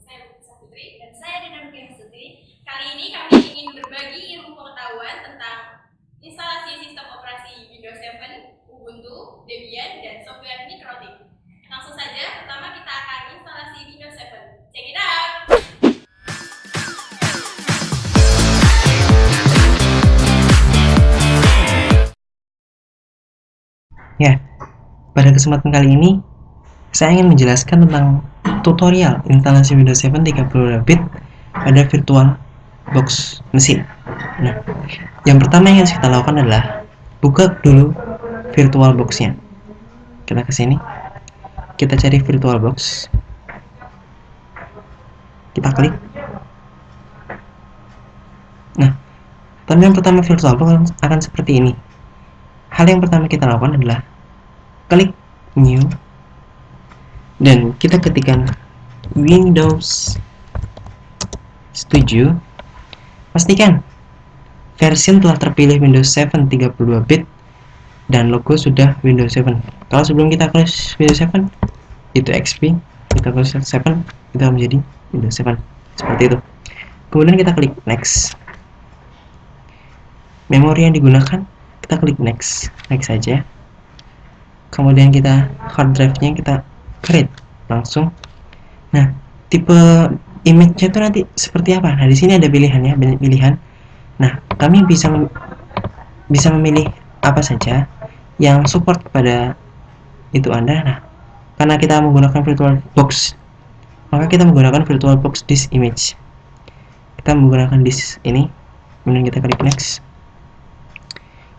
Saya Bukisa Putri dan saya Dina Sutri. Kali ini kami ingin berbagi ilmu pengetahuan tentang instalasi sistem operasi Windows 7, Ubuntu, Debian, dan software Mikrotik. Langsung saja, pertama kita akan instalasi Windows 7. Check it out! Ya, pada kesempatan kali ini saya ingin menjelaskan tentang tutorial instalasi Windows 7 32-bit pada virtual box mesin. Nah, yang pertama yang harus kita lakukan adalah buka dulu virtual boxnya. Kita ke sini, kita cari virtual box, kita klik. Nah, tampilan pertama virtual box akan seperti ini. Hal yang pertama kita lakukan adalah klik new dan kita ketikkan Windows. Setuju? Pastikan versi telah terpilih Windows 7 32-bit dan logo sudah Windows 7 kalau sebelum kita klik Windows 7 itu XP kita klik 7 kita menjadi Windows 7 seperti itu. Kemudian kita klik next. Memori yang digunakan kita klik next. Next saja kemudian kita hard drive nya kita create langsung. Nah tipe image-nya itu nanti seperti apa? Nah di sini ada pilihannya banyak pilihan. Nah kami bisa mem bisa memilih apa saja yang support pada itu anda. Nah karena kita menggunakan virtual box maka kita menggunakan virtual box disk image. Kita menggunakan disk ini. Kemudian kita klik next.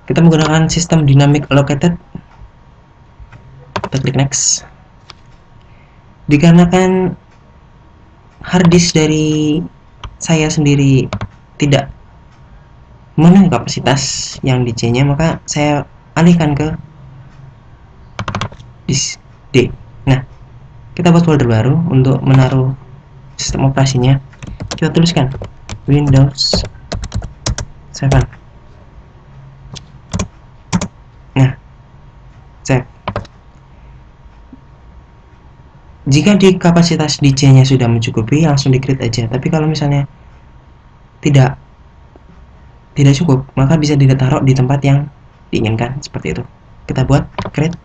Kita menggunakan sistem dynamic allocated kita klik next dikarenakan harddisk dari saya sendiri tidak memenuhi kapasitas yang di C nya maka saya alihkan ke disk D. Nah kita buat folder baru untuk menaruh sistem operasinya. Kita tuliskan Windows 7 jika di kapasitas DJ nya sudah mencukupi langsung di create aja. Tapi kalau misalnya tidak tidak cukup maka bisa ditaruh di tempat yang diinginkan. Seperti itu. Kita buat create.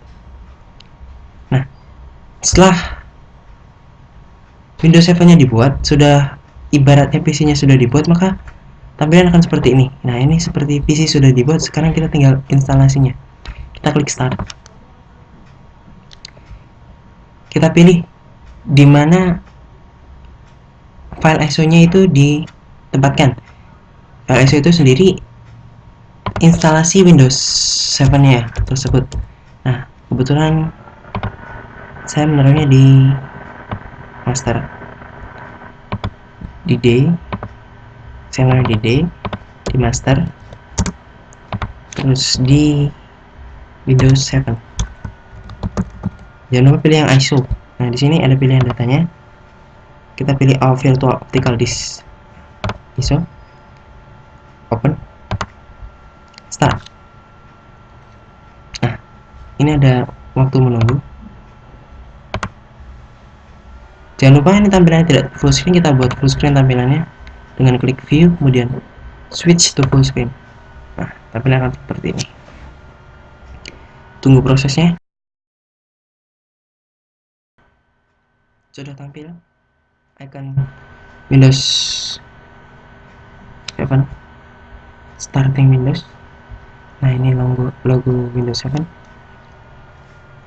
Nah setelah Windows 7 nya dibuat sudah ibaratnya PC nya sudah dibuat maka tampilan akan seperti ini. Nah ini seperti PC sudah dibuat sekarang kita tinggal instalasinya. Kita klik start. Kita pilih di mana file ISO-nya itu ditempatkan. File ISO itu sendiri instalasi Windows 7 ya tersebut. Nah, kebetulan saya menaruhnya di master di D. Saya menaruh di D di master terus di Windows 7. Jangan lupa pilih yang ISO Nah, di sini ada pilihan datanya. Kita pilih All Virtual Optical Disk. ISO. Open. Start. Nah, ini ada waktu menunggu. Jangan lupa ini tampilannya tidak full screen, kita buat full screen tampilannya dengan klik view, kemudian switch to full screen. Nah, tampilan akan seperti ini. Tunggu prosesnya. Sudah tampil icon Windows 7 starting Windows. Nah ini logo logo Windows 7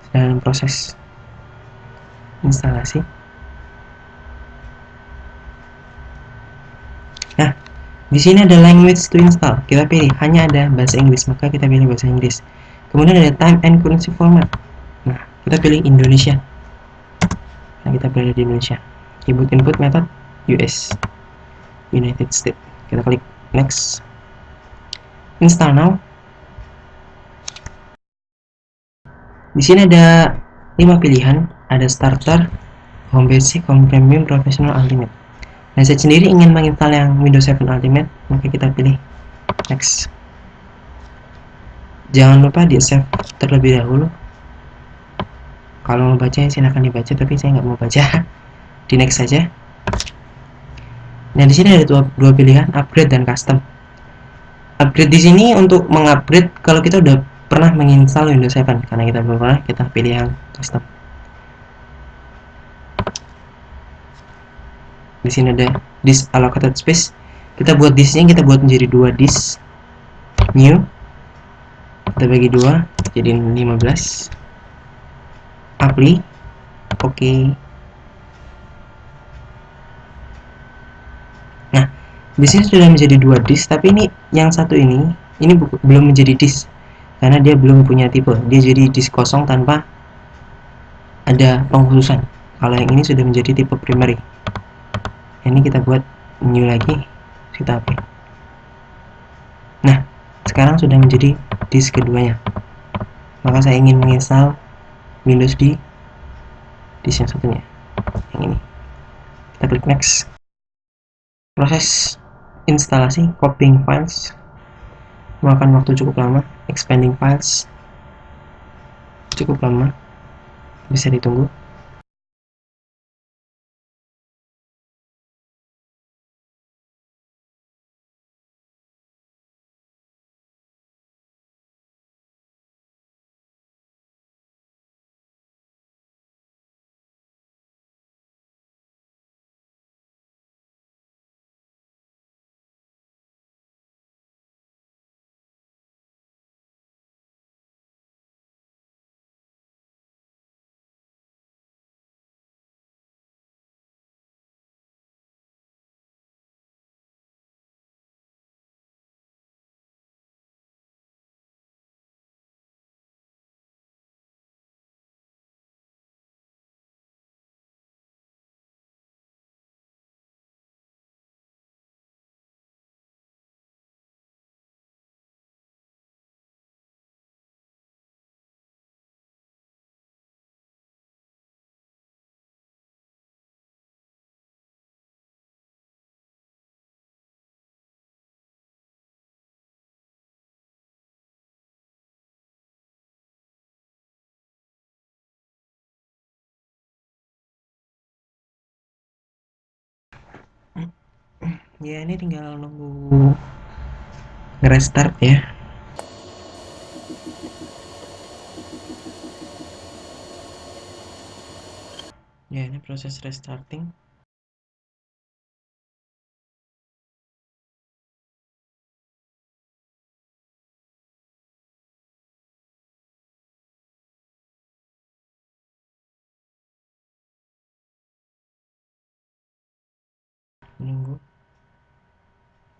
dalam proses instalasi. Nah di sini ada language to install. Kita pilih hanya ada bahasa Inggris maka kita pilih bahasa Inggris. Kemudian ada time and currency format. Nah kita pilih Indonesia nah kita berada di Indonesia. Input input method US United States. Kita klik next. Install now. Di sini ada lima pilihan. Ada starter home basic home premium professional ultimate. Nah saya sendiri ingin menginstal yang Windows 7 ultimate. Maka kita pilih next. Jangan lupa di save terlebih dahulu kalau mau baca silahkan dibaca tapi saya nggak mau baca. Di next saja. Nah di sini ada dua, dua pilihan upgrade dan custom. Upgrade di sini untuk mengupgrade kalau kita udah pernah menginstal Windows 7 karena kita belum pernah kita pilih yang custom. Di sini ada disk allocated space. Kita buat disknya kita buat menjadi dua disk. New. Kita bagi dua jadi 15 apply oke. Okay. nah di sini sudah menjadi dua disk tapi ini yang satu ini ini belum menjadi disk. Karena dia belum punya tipe. Dia jadi disk kosong tanpa ada pengkhususan kalau yang ini sudah menjadi tipe primary. Ini kita buat new lagi kita apa nah sekarang sudah menjadi disk keduanya. Maka saya ingin menginstal Windows di disk yang satunya. Yang ini. Kita klik next. Proses instalasi copying files. Memakan waktu cukup lama. Expanding files. Cukup lama. Bisa ditunggu ya ini tinggal nunggu restart ya. Ya ini proses restarting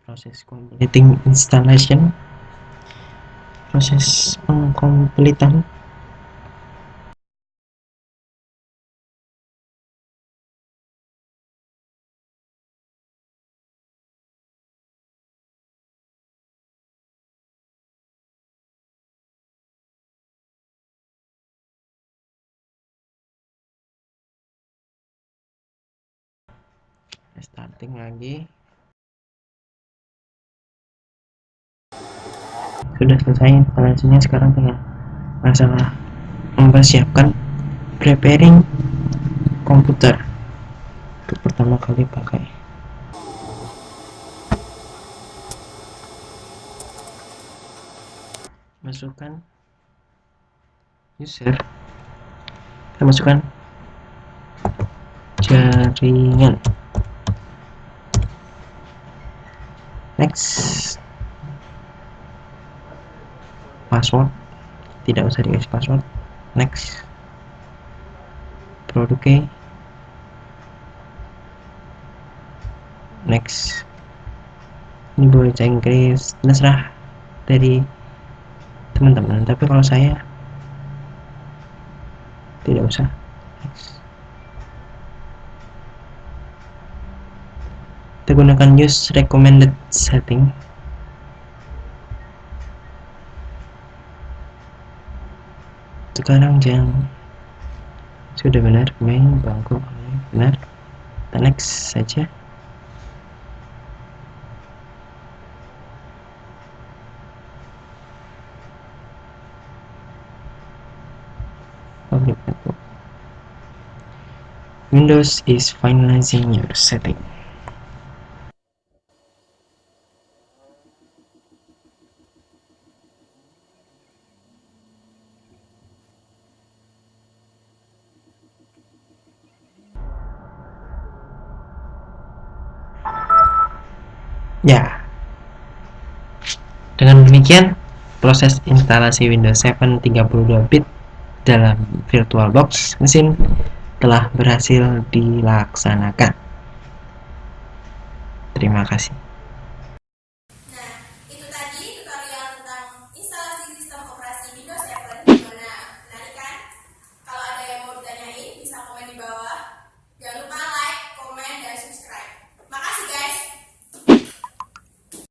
proses completing installation. Proses pengkompletan. Starting lagi sudah selesai instalasinya sekarang tinggal masalah mempersiapkan preparing komputer untuk pertama kali pakai. Masukkan user. Kita masukkan jaringan next password. Tidak usah dikasih password. Next. Produknya next. Ini bahasa Inggris. Terserah dari teman-teman. Tapi kalau saya tidak usah. Next. Kita gunakan use recommended setting sekarang jam sudah benar main bangku benar? Kita next saja. Windows is finalizing your setting. Ya. Dengan demikian, proses instalasi Windows 7 32 bit dalam VirtualBox mesin telah berhasil dilaksanakan. Terima kasih.